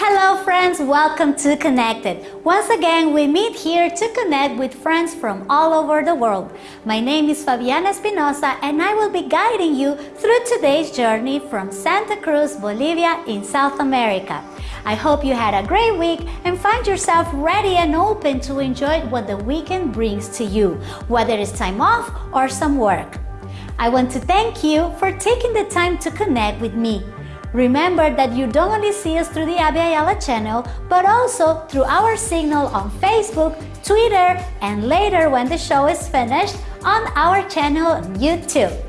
Hello friends, welcome to Connected. Once again, we meet here to connect with friends from all over the world. My name is Fabiana Espinosa and I will be guiding you through today's journey from Santa Cruz, Bolivia in South America. I hope you had a great week and find yourself ready and open to enjoy what the weekend brings to you, whether it's time off or some work. I want to thank you for taking the time to connect with me. Remember that you don't only see us through the Abya Yala channel, but also through our signal on Facebook, Twitter, and later when the show is finished, on our channel YouTube.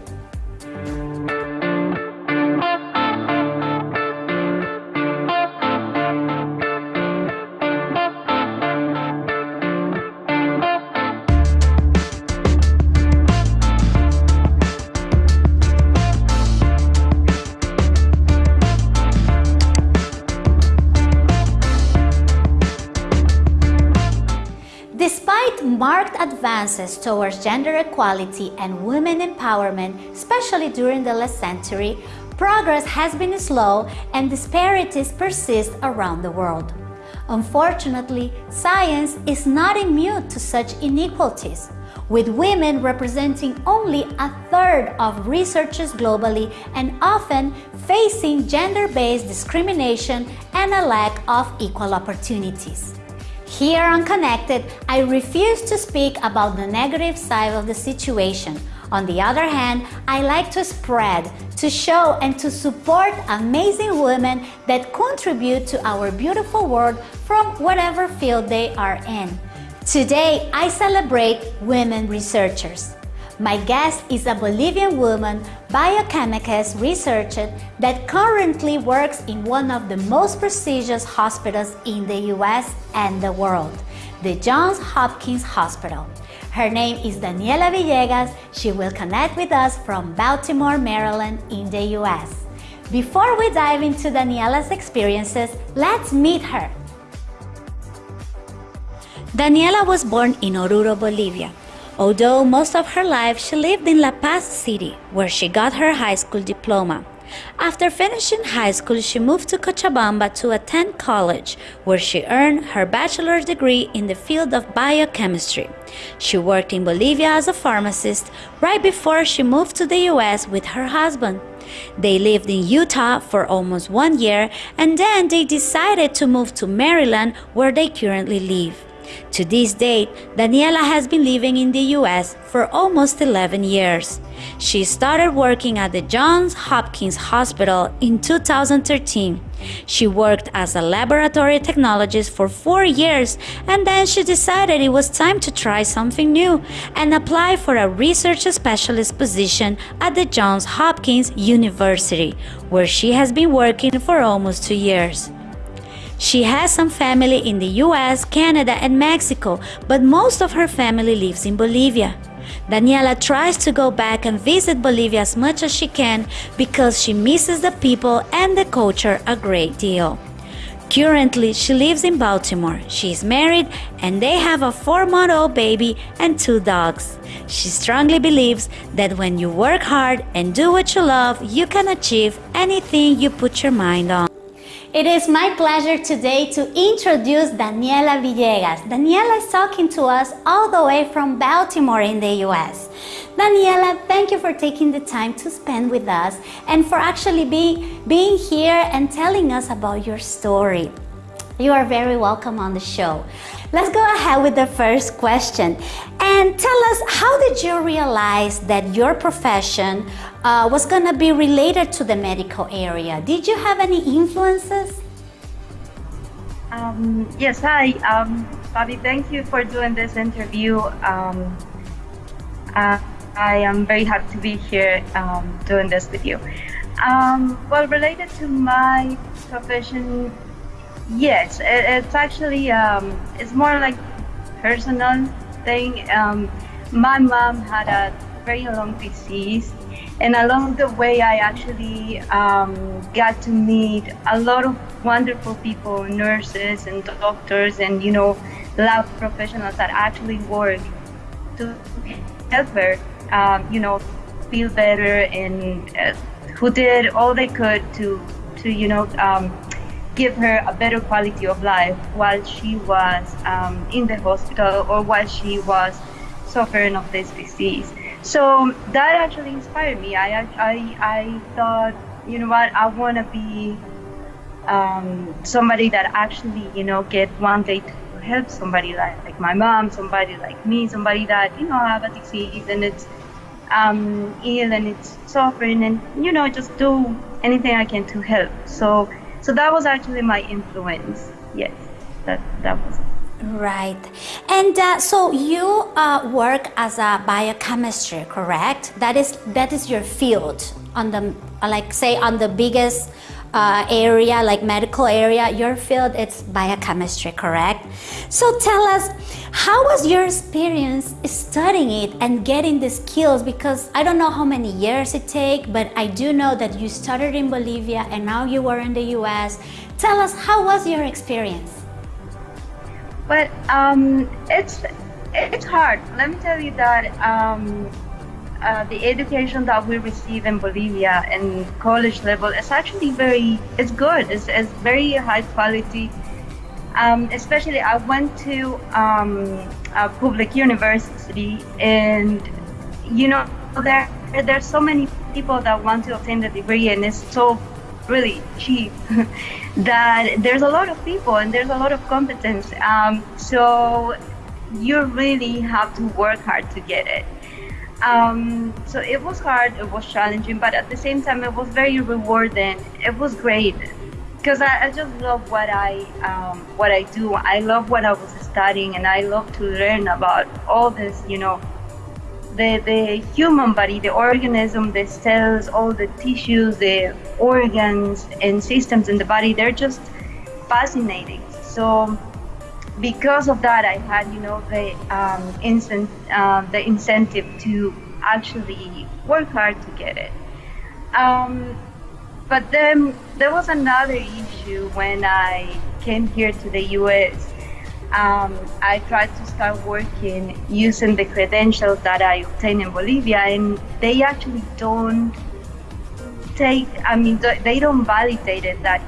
Advances towards gender equality and women empowerment, especially during the last century, progress has been slow and disparities persist around the world. Unfortunately, science is not immune to such inequalities, with women representing only a third of researchers globally and often facing gender-based discrimination and a lack of equal opportunities. Here on Connected, I refuse to speak about the negative side of the situation. On the other hand, I like to spread, to show and to support amazing women that contribute to our beautiful world from whatever field they are in. Today, I celebrate women researchers. My guest is a Bolivian woman, biochemist researcher that currently works in one of the most prestigious hospitals in the US and the world, the Johns Hopkins Hospital. Her name is Daniela Villegas. She will connect with us from Baltimore, Maryland in the US. Before we dive into Daniela's experiences, let's meet her. Daniela was born in Oruro, Bolivia. Although most of her life she lived in La Paz City, where she got her high school diploma. After finishing high school, she moved to Cochabamba to attend college, where she earned her bachelor's degree in the field of biochemistry. She worked in Bolivia as a pharmacist right before she moved to the US with her husband. They lived in Utah for almost one year and then they decided to move to Maryland, where they currently live. To this date, Daniela has been living in the US for almost 11 years. She started working at the Johns Hopkins Hospital in 2013. She worked as a laboratory technologist for four years and then she decided it was time to try something new and apply for a research specialist position at the Johns Hopkins University, where she has been working for almost two years. She has some family in the US, Canada, and Mexico, but most of her family lives in Bolivia. Daniela tries to go back and visit Bolivia as much as she can because she misses the people and the culture a great deal. Currently, she lives in Baltimore. She is married and they have a four month old baby and two dogs. She strongly believes that when you work hard and do what you love, you can achieve anything you put your mind on. It is my pleasure today to introduce Daniela Villegas. Daniela is talking to us all the way from Baltimore in the US. Daniela, thank you for taking the time to spend with us and for actually being, being here and telling us about your story. You are very welcome on the show. Let's go ahead with the first question. And tell us, how did you realize that your profession uh, was going to be related to the medical area? Did you have any influences? Um, yes, hi. Um, Bobby, thank you for doing this interview. Um, uh, I am very happy to be here um, doing this with you. Um, well, related to my profession, Yes, it, it's actually um, it's more like personal thing. Um, my mom had a very long disease, and along the way, I actually um, got to meet a lot of wonderful people, nurses and doctors, and you know, lab professionals that actually work to help her, um, you know, feel better, and uh, who did all they could to to you know um, give her a better quality of life while she was um, in the hospital or while she was suffering of this disease. So that actually inspired me. I I, I thought, you know what, I want to be um, somebody that actually, you know, get one day to help somebody like, like my mom, somebody like me, somebody that, you know, have a disease and it's um, ill and it's suffering and, you know, just do anything I can to help. So, so that was actually my influence. Yes, that, that was Right. And uh, so you uh, work as a biochemistry, correct? That is that is your field on the like say on the biggest uh, area like medical area. Your field it's biochemistry, correct? So tell us, how was your experience studying it and getting the skills? Because I don't know how many years it take, but I do know that you started in Bolivia and now you are in the U.S. Tell us how was your experience? But um, it's it's hard. Let me tell you that um, uh, the education that we receive in Bolivia and college level is actually very it's good. It's, it's very high quality. Um, especially, I went to um, a public university, and you know there there's so many people that want to obtain the degree, and it's so really cheap that there's a lot of people and there's a lot of competence um, so you really have to work hard to get it um, so it was hard it was challenging but at the same time it was very rewarding. It was great because I, I, just love what I um, what I do. I love what I was studying and I love to learn about all this you know the, the human body, the organism, the cells, all the tissues, the organs and systems in the body, they're just fascinating. So because of that, I had, you know, the, um, incent, uh, the incentive to actually work hard to get it. Um, but then there was another issue when I came here to the US um, I tried to start working using the credentials that I obtained in Bolivia, and they actually don't take, I mean, they don't validate it that